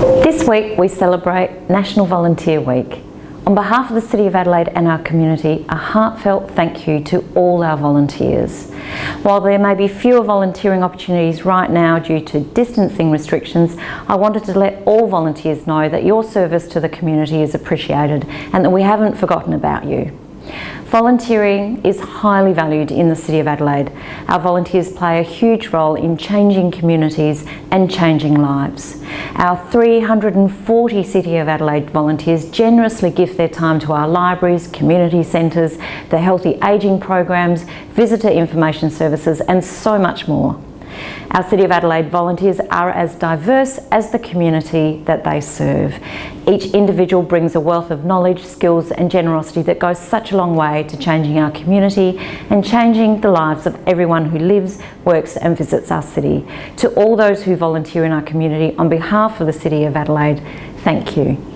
This week we celebrate National Volunteer Week. On behalf of the City of Adelaide and our community, a heartfelt thank you to all our volunteers. While there may be fewer volunteering opportunities right now due to distancing restrictions, I wanted to let all volunteers know that your service to the community is appreciated and that we haven't forgotten about you. Volunteering is highly valued in the City of Adelaide. Our volunteers play a huge role in changing communities and changing lives. Our 340 City of Adelaide volunteers generously give their time to our libraries, community centres, the healthy ageing programs, visitor information services and so much more. Our City of Adelaide volunteers are as diverse as the community that they serve. Each individual brings a wealth of knowledge, skills and generosity that goes such a long way to changing our community and changing the lives of everyone who lives, works and visits our city. To all those who volunteer in our community, on behalf of the City of Adelaide, thank you.